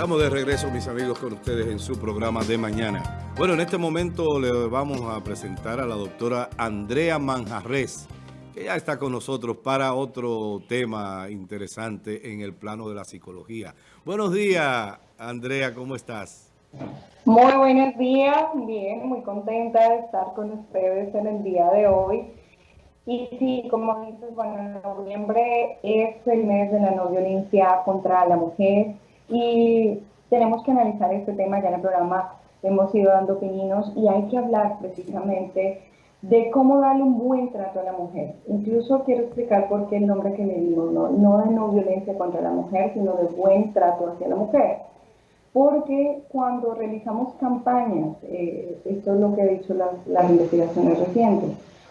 Estamos de regreso, mis amigos, con ustedes en su programa de mañana. Bueno, en este momento le vamos a presentar a la doctora Andrea Manjarres, que ya está con nosotros para otro tema interesante en el plano de la psicología. Buenos días, Andrea, ¿cómo estás? Muy buenos días, bien, muy contenta de estar con ustedes en el día de hoy. Y sí, como dices, bueno, noviembre es el mes de la no violencia contra la mujer y tenemos que analizar este tema, ya en el programa hemos ido dando opiniones y hay que hablar precisamente de cómo darle un buen trato a la mujer. Incluso quiero explicar por qué el nombre que le dimos, no, no de no violencia contra la mujer, sino de buen trato hacia la mujer. Porque cuando realizamos campañas, eh, esto es lo que ha dicho las, las investigaciones recientes,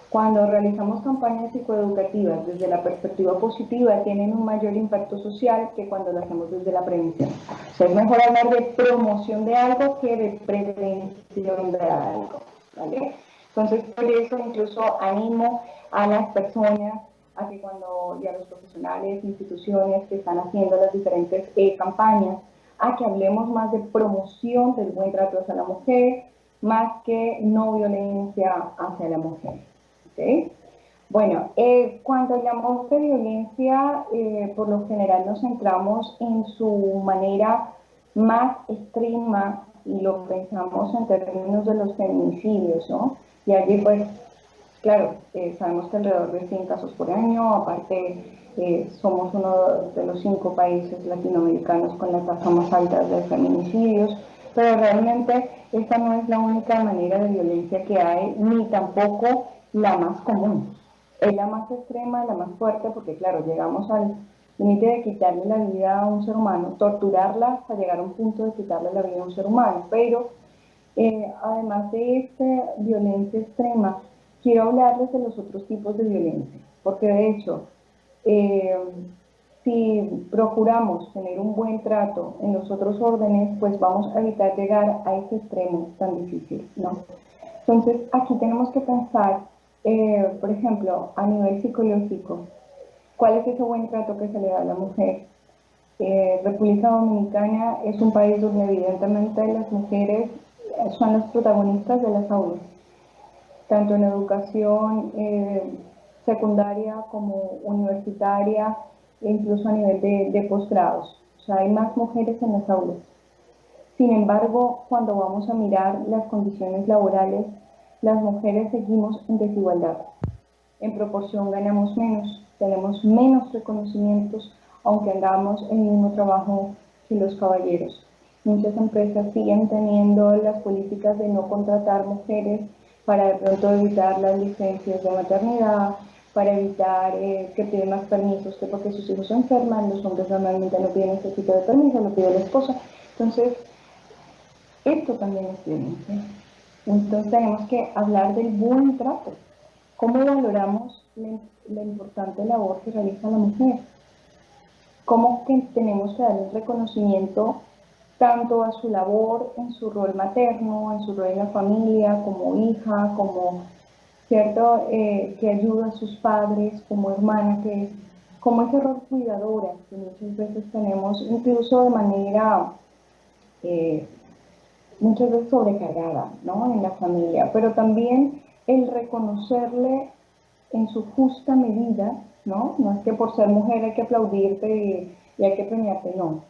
cuando realizamos campañas psicoeducativas desde la perspectiva positiva, tienen un mayor impacto social que cuando lo hacemos desde la prevención. O es mejor hablar de promoción de algo que de prevención de algo. Entonces, por eso incluso animo a las personas a que cuando, ya los profesionales, instituciones que están haciendo las diferentes eh, campañas, a que hablemos más de promoción del buen trato hacia la mujer, más que no violencia hacia la mujer. Bueno, eh, cuando hablamos de violencia, eh, por lo general nos centramos en su manera más extrema y lo pensamos en términos de los feminicidios, ¿no? Y allí, pues, claro, eh, sabemos que alrededor de 100 casos por año, aparte somos uno de los cinco países latinoamericanos con la tasa más alta de feminicidios, pero realmente esta no es la única manera de violencia que hay, ni tampoco la más común. Es la más extrema, la más fuerte, porque claro, llegamos al límite de quitarle la vida a un ser humano, torturarla hasta llegar a un punto de quitarle la vida a un ser humano. Pero eh, además de esta violencia extrema, quiero hablarles de los otros tipos de violencia, porque de hecho, eh, si procuramos tener un buen trato en los otros órdenes, pues vamos a evitar llegar a ese extremo tan difícil, ¿no? Entonces, aquí tenemos que pensar eh, por ejemplo, a nivel psicológico, ¿cuál es ese buen trato que se le da a la mujer? Eh, República Dominicana es un país donde evidentemente las mujeres son las protagonistas de las aulas, tanto en educación eh, secundaria como universitaria e incluso a nivel de, de posgrados. O sea, hay más mujeres en las aulas. Sin embargo, cuando vamos a mirar las condiciones laborales las mujeres seguimos en desigualdad. En proporción ganamos menos, tenemos menos reconocimientos, aunque hagamos el mismo trabajo que los caballeros. Muchas empresas siguen teniendo las políticas de no contratar mujeres para de pronto evitar las licencias de maternidad, para evitar eh, que piden más permisos, que porque sus hijos se enferman, los hombres normalmente no piden ese tipo de permiso, lo pide la esposa. Entonces, esto también es violencia. Entonces tenemos que hablar del buen trato. ¿Cómo valoramos la, importante labor que realiza la mujer? ¿Cómo que tenemos que darle reconocimiento tanto a su labor en su rol materno, en su rol en la familia, como hija, como cierto eh, que ayuda a sus padres, como hermana, que como ese rol cuidadora que muchas veces tenemos, incluso de manera eh, muchas veces sobrecargada ¿no? en la familia, pero también el reconocerle en su justa medida, ¿no? No es que por ser mujer hay que aplaudirte y, hay que premiarte, no,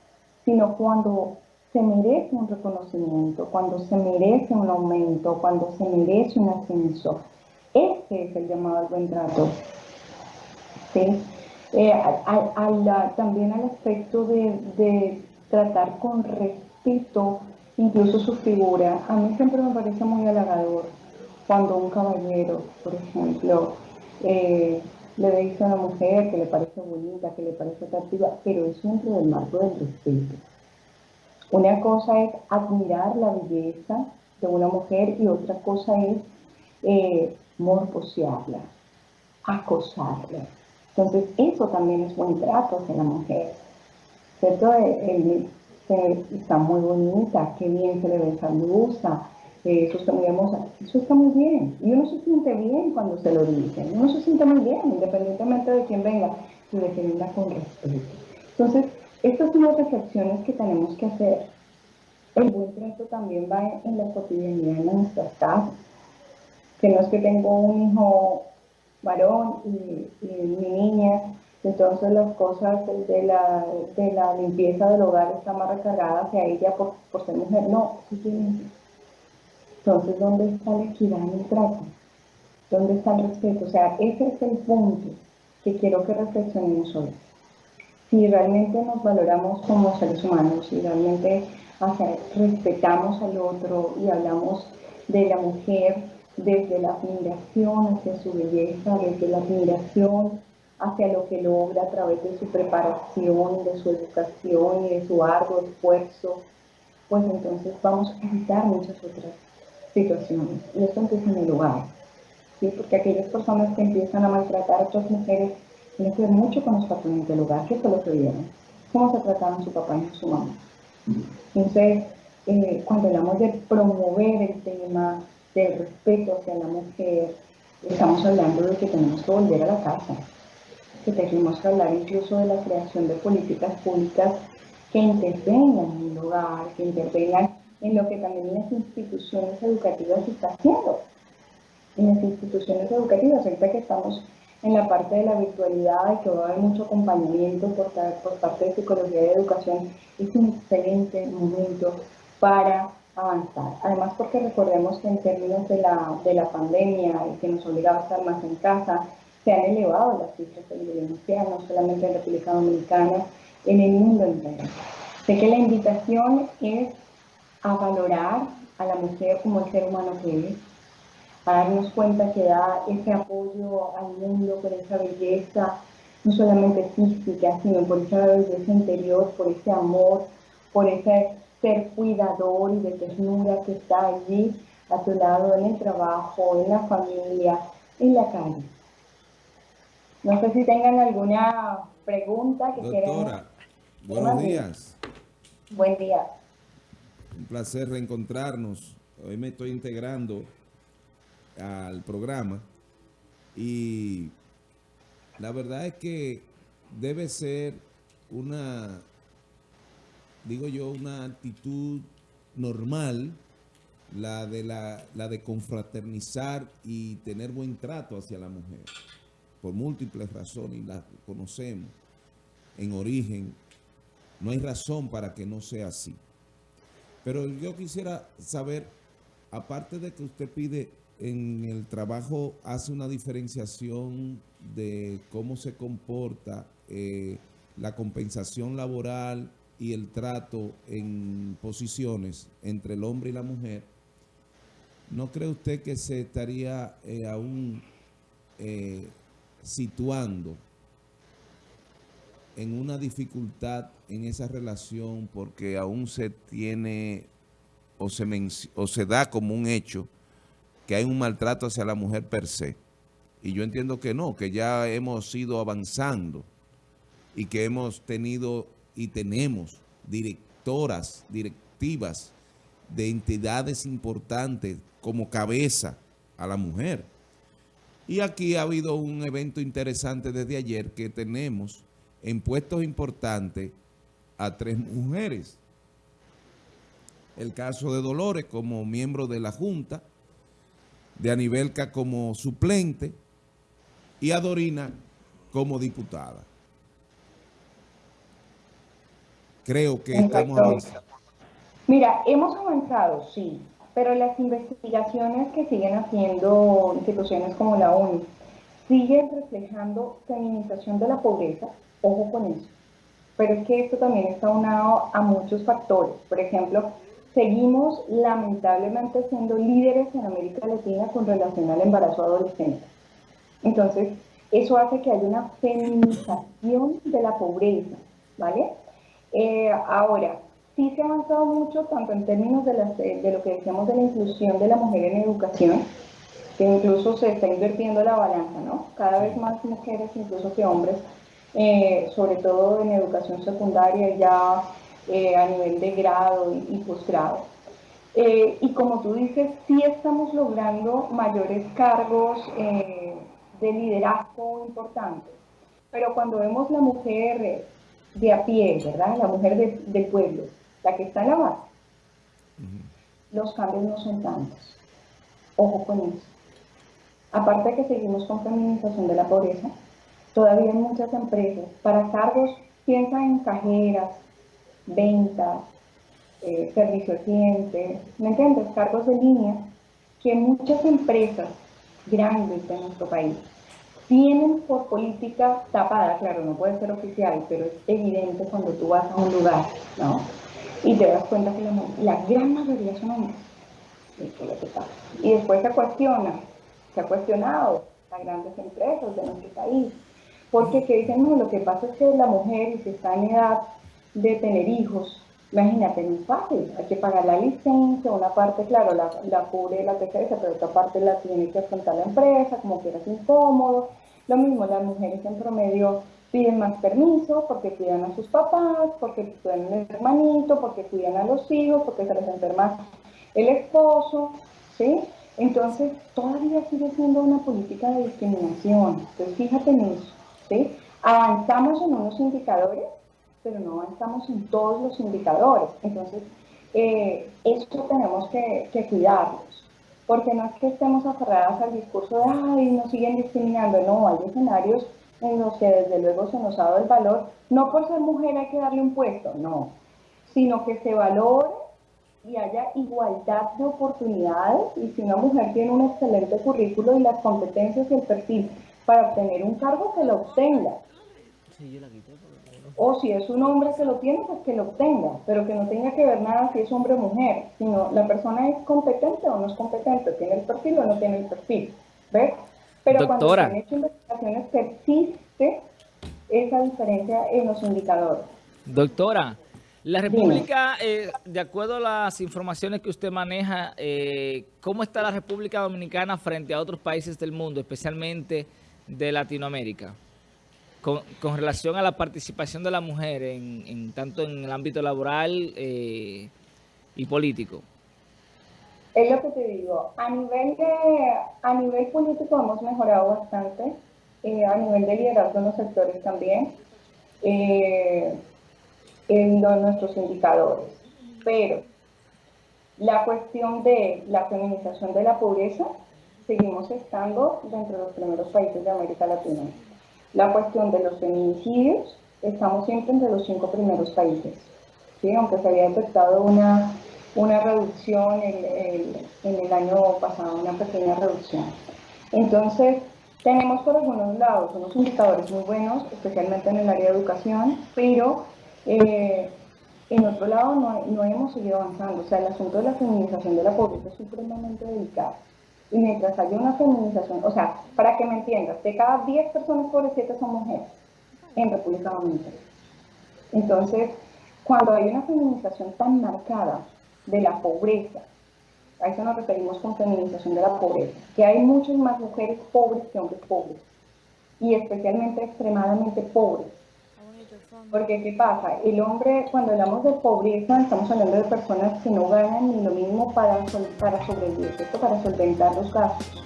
sino cuando se merece un reconocimiento, cuando se merece un aumento, cuando se merece un ascenso. Este es el llamado al buen trato. ¿sí? Eh, también al aspecto de, de tratar con respeto incluso su figura. A mí siempre me parece muy halagador cuando un caballero, por ejemplo, eh, le dice a una mujer que le parece bonita, que le parece atractiva, pero es dentro del marco del respeto. Una cosa es admirar la belleza de una mujer y otra cosa es eh, acosarla. Entonces, eso también es buen trato hacia la mujer. ¿Cierto? Está muy bonita, qué bien se le ve esa blusa, eh, eso está muy hermosa, eso está muy bien. Y uno se siente bien cuando se lo dicen, uno se siente muy bien, independientemente de quién venga, y de con respeto. Entonces, estas son las reflexiones que tenemos que hacer. El buen trato también va en, la cotidianidad de nuestras casas. Que no es que tengo un hijo varón y, mi niña, entonces las cosas de la, de la limpieza del hogar están más recargadas hacia ella por, por ser mujer. No, sí, Entonces, ¿dónde está la equidad en el trato? ¿Dónde está el respeto? O sea, ese es el punto que quiero que reflexionemos hoy. Si realmente nos valoramos como seres humanos, si realmente respetamos al otro y hablamos de la mujer desde la admiración hacia su belleza, desde la admiración hacia lo que logra a través de su preparación, de su educación y de su arduo esfuerzo, pues entonces vamos a evitar muchas otras situaciones. Y esto empieza en el hogar, ¿sí? porque aquellas personas que empiezan a maltratar a otras mujeres tienen que ver mucho con los patrones del hogar, que fue lo que vieron, cómo se trataban su papá y su mamá. Entonces, eh, cuando hablamos de promover el tema del respeto hacia la mujer, estamos hablando de que tenemos que volver a la casa, que tenemos que hablar incluso de la creación de políticas públicas que intervengan en el hogar, que intervengan en lo que también las instituciones educativas están haciendo. En las instituciones educativas, ahorita que estamos en la parte de la virtualidad y que va a haber mucho acompañamiento por, por parte de psicología y educación, es un excelente momento para avanzar. Además porque recordemos que en términos de la, de la pandemia que nos obligaba a estar más en casa, se han elevado las cifras de violencia, no solamente en República Dominicana, en el mundo entero. Sé que la invitación es a valorar a la mujer como el ser humano que es, a darnos cuenta que da ese apoyo al mundo por esa belleza, no solamente física, sino por esa belleza interior, por ese amor, por ese ser cuidador y de ternura que está allí a tu lado en el trabajo, en la familia, en la calle. No sé si tengan alguna pregunta que quieran. Doctora, buenos días. Buen día. Un placer reencontrarnos. Hoy me estoy integrando al programa y la verdad es que debe ser una, digo yo, una actitud normal la de, la, la de confraternizar y tener buen trato hacia la mujer, por múltiples razones, y las conocemos en origen, no hay razón para que no sea así. Pero yo quisiera saber, aparte de que usted pide en el trabajo hace una diferenciación de cómo se comporta eh, la compensación laboral y el trato en posiciones entre el hombre y la mujer, ¿no cree usted que se estaría eh, aún eh, situando en una dificultad en esa relación porque aún se tiene o se, o se da como un hecho que hay un maltrato hacia la mujer per se. Y yo entiendo que no, que ya hemos ido avanzando y que hemos tenido y tenemos directoras, directivas de entidades importantes como cabeza a la mujer. Y aquí ha habido un evento interesante desde ayer que tenemos en puestos importantes a tres mujeres. El caso de Dolores como miembro de la Junta, de Anibelca como suplente y a Dorina como diputada. Creo que estamos avanzando. Mira, hemos avanzado, sí, pero las investigaciones que siguen haciendo instituciones como la ONU siguen reflejando feminización de la pobreza, ojo con eso, pero es que esto también está unado a muchos factores. Por ejemplo, seguimos lamentablemente siendo líderes en América Latina con relación al embarazo adolescente. Entonces, eso hace que haya una feminización de la pobreza, ¿vale? Eh, ahora, sí se ha avanzado mucho, tanto en términos de, de lo que decíamos de la inclusión de la mujer en educación, que incluso se está invirtiendo la balanza, ¿no? Cada vez más mujeres, incluso que hombres, eh, sobre todo en educación secundaria, ya eh, a nivel de grado y, posgrado. Eh, y como tú dices, sí estamos logrando mayores cargos eh, de liderazgo importantes, pero cuando vemos la mujer de a pie, ¿verdad? La mujer del pueblo, la que está en la base, los cambios no son tantos. Ojo con eso. Aparte de que seguimos con feminización de la pobreza, todavía muchas empresas para cargos, piensa en cajeras, ventas, eh, servicio al cliente, ¿me entiendes? Cargos de línea, que muchas empresas grandes de nuestro país tienen por política tapada, claro, no puede ser oficial, pero es evidente cuando tú vas a un lugar, ¿no? Y te das cuenta que la, gran mayoría son hombres. Y después se cuestiona, se ha cuestionado a grandes empresas de nuestro país, porque que dicen, no, lo que pasa es que la mujer, si está en edad de tener hijos, Imagínate, no es fácil, hay que pagar la licencia, una parte, claro, la, la cubre la TCS, pero otra parte la tiene que afrontar la empresa, como que es incómodo. Lo mismo, las mujeres en promedio piden más permiso porque cuidan a sus papás, porque cuidan al hermanito, porque cuidan a los hijos, porque se les enferma el esposo, ¿sí? Entonces, todavía sigue siendo una política de discriminación. Entonces, fíjate en eso, ¿sí? Avanzamos en unos indicadores pero no avanzamos en todos los indicadores. Entonces, eh, esto tenemos que, que cuidarlos, porque no es que estemos aferradas al discurso de, ay, nos siguen discriminando, no, hay escenarios en los que desde luego se nos ha dado el valor, no por ser mujer hay que darle un puesto, no, sino que se valore y haya igualdad de oportunidades y si una mujer tiene un excelente currículo y las competencias y el perfil para obtener un cargo, que lo obtenga. O si es un hombre que lo tiene, pues que lo obtenga, pero que no tenga que ver nada si es hombre o mujer, sino la persona es competente o no es competente, tiene el perfil o no tiene el perfil, ¿ves? Pero cuando se han hecho investigaciones persiste esa diferencia en los indicadores. Doctora, la República, eh, de acuerdo a las informaciones que usted maneja, eh, ¿cómo está la República Dominicana frente a otros países del mundo, especialmente de Latinoamérica? con, relación a la participación de la mujer en, tanto en el ámbito laboral eh, y político? Es lo que te digo, a nivel, de, a nivel político hemos mejorado bastante, eh, a nivel de liderazgo en los sectores también, eh, en nuestros indicadores. Pero la cuestión de la feminización de la pobreza, seguimos estando dentro de los primeros países de América Latina. La cuestión de los feminicidios, estamos siempre entre los cinco primeros países, ¿sí? aunque se había detectado una, una reducción en, el año pasado, una pequeña reducción. Entonces, tenemos por algunos lados unos indicadores muy buenos, especialmente en el área de educación, pero eh, en otro lado no, no, hemos seguido avanzando. O sea, el asunto de la feminización de la pobreza es supremamente delicado. Y mientras haya una feminización, o sea, para que me entiendas, de cada 10 personas por 7 son mujeres en República Dominicana. Entonces, cuando hay una feminización tan marcada de la pobreza, a eso nos referimos con feminización de la pobreza, que hay muchas más mujeres pobres que hombres pobres, y especialmente extremadamente pobres. Porque, ¿qué pasa? El hombre, cuando hablamos de pobreza, estamos hablando de personas que no ganan ni lo mínimo para, sobrevivir, para solventar los gastos.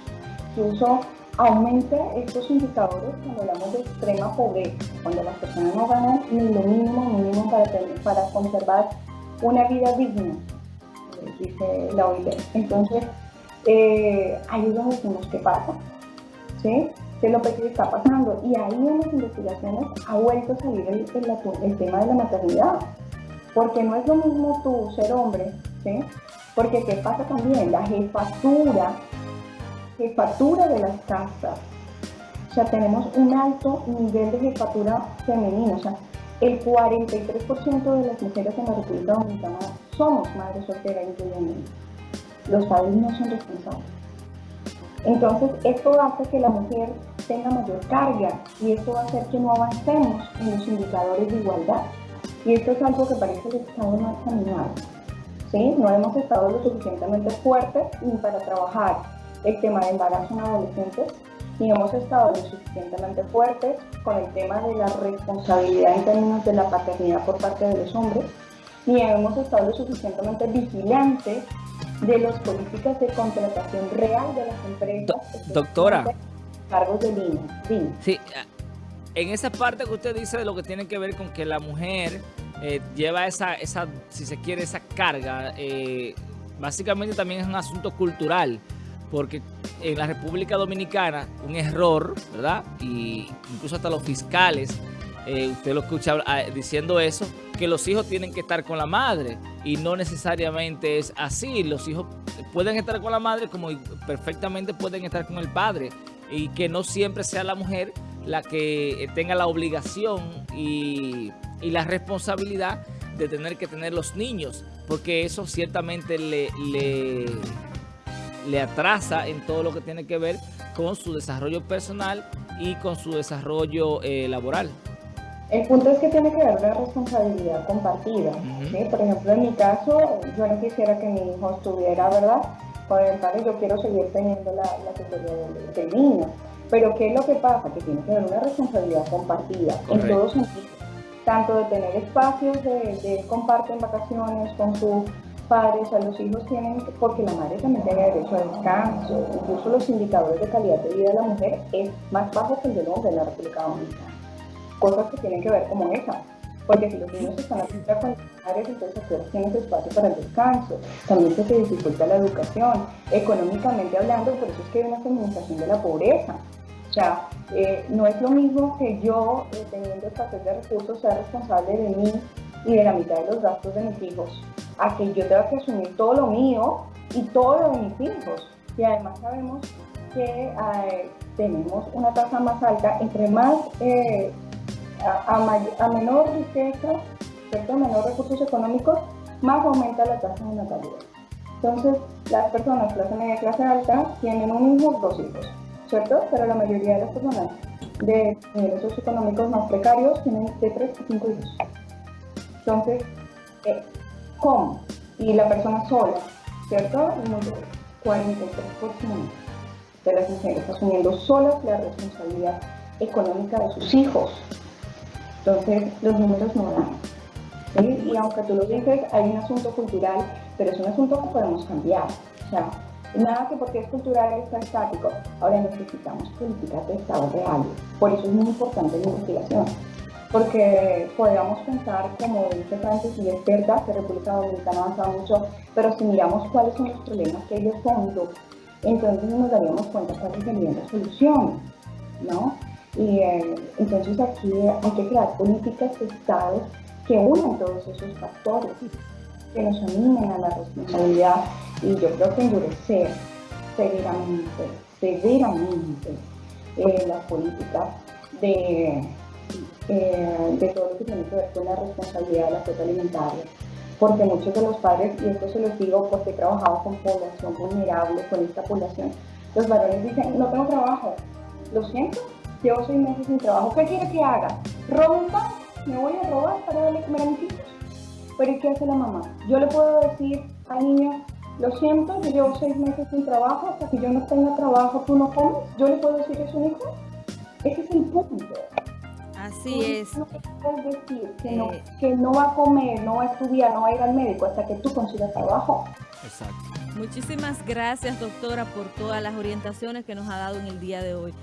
Incluso aumenta estos indicadores cuando hablamos de extrema pobreza, cuando las personas no ganan ni lo mínimo, mínimo para, para conservar una vida digna, dice la OIT. Entonces, eh, ahí es decimos qué pasa. ¿sí? qué es lo que está pasando. Y ahí en las investigaciones ha vuelto a salir el, tema de la maternidad. Porque no es lo mismo tú ser hombre. Porque ¿qué pasa también? La jefatura, jefatura de las casas. O sea, tenemos un alto nivel de jefatura femenina. O sea, el 43% de las mujeres en la República Dominicana somos madres solteras, incluyendo Los padres no son responsables. Entonces, esto hace que la mujer tenga mayor carga y esto va a hacer que no avancemos en los indicadores de igualdad. Y esto es algo que parece que Estado no ha caminado. ¿sí? No hemos estado lo suficientemente fuertes ni para trabajar el tema de embarazo en adolescentes, ni hemos estado lo suficientemente fuertes con el tema de la responsabilidad en términos de la paternidad por parte de los hombres, ni hemos estado lo suficientemente vigilantes de las políticas de contratación real de las empresas. doctora cargos de línea. Sí. en esa parte que usted dice de lo que tiene que ver con que la mujer eh, lleva esa, esa, si se quiere, esa carga, eh, básicamente también es un asunto cultural, porque en la República Dominicana un error, ¿verdad? Y incluso hasta los fiscales, eh, usted lo escucha ah, diciendo eso, que los hijos tienen que estar con la madre y no necesariamente es así. Los hijos pueden estar con la madre como perfectamente pueden estar con el padre y que no siempre sea la mujer la que tenga la obligación y, la responsabilidad de tener que tener los niños, porque eso ciertamente le, le, atrasa en todo lo que tiene que ver con su desarrollo personal y con su desarrollo eh, laboral. El punto es que tiene que haber una responsabilidad compartida. Por ejemplo, en mi caso, yo no quisiera que mi hijo estuviera, ¿verdad? Con el padre, yo quiero seguir teniendo la, la tutoría del, niño. Pero ¿qué es lo que pasa? Que tiene que haber una responsabilidad compartida en todos sentidos. Tanto de tener espacios de, de comparten vacaciones con sus padres, o los hijos tienen, porque la madre también tiene derecho a descanso. Incluso los indicadores de calidad de vida de la mujer es más bajo que el del hombre en la República Dominicana cosas que tienen que ver como esa. Porque si los niños están a la con padres, entonces todos tienen espacio para el descanso. También se dificulta la educación. Económicamente hablando, por eso es que hay una feminización de la pobreza. O sea, eh, no es lo mismo que yo, eh, teniendo escasez de recursos, sea responsable de mí y de la mitad de los gastos de mis hijos, a que yo tenga que asumir todo lo mío y todo lo de mis hijos. Y además sabemos que eh, tenemos una tasa más alta, entre más a, menor riqueza, ¿cierto? menor recursos económicos, más aumenta la tasa de natalidad. Entonces, las personas clase media, clase alta, tienen un hijo, dos hijos, ¿cierto? Pero la mayoría de las personas de niveles socioeconómicos más precarios tienen de tres a cinco hijos. Entonces, eh, ¿cómo? Y la persona sola, ¿cierto? Un 43% de las mujeres asumiendo solas la responsabilidad económica de sus hijos. Entonces, los números no dan. Y aunque tú lo dices, hay un asunto cultural, pero es un asunto que podemos cambiar. O sea, nada que porque es cultural está estático. Ahora necesitamos políticas de Estado reales. Por eso es muy importante la investigación. Porque podríamos pensar, como dice Francis, y es verdad que República Dominicana avanza mucho, pero si miramos cuáles son los problemas que hay de fondo, entonces nos daríamos cuenta cuáles serían las soluciones, ¿no? Y eh, entonces aquí hay que crear políticas de Estado que unan todos esos factores, que nos animen a la responsabilidad y yo creo que endurecer severamente, severamente eh, las políticas de, eh, de todo lo que tiene que ver con la responsabilidad de la cuota alimentaria. Porque muchos de los padres, y esto se los digo porque he trabajado con población vulnerable, con esta población, los varones dicen, no tengo trabajo, lo siento, llevo seis meses sin trabajo, ¿qué quiere que haga? ¿Rompa? ¿Me voy a robar para darle comer a mis hijos? Pero ¿y qué hace la mamá? Yo le puedo decir al niño, lo siento, yo llevo seis meses sin trabajo, hasta que yo no tenga trabajo tú no comes. ¿Yo le puedo decir eso a un hijo? Ese es el punto. Así es. No puedes decir que, no, eh. que no va a comer, no va a estudiar, no va a ir al médico hasta que tú consigas trabajo. Exacto. Muchísimas gracias, doctora, por todas las orientaciones que nos ha dado en el día de hoy.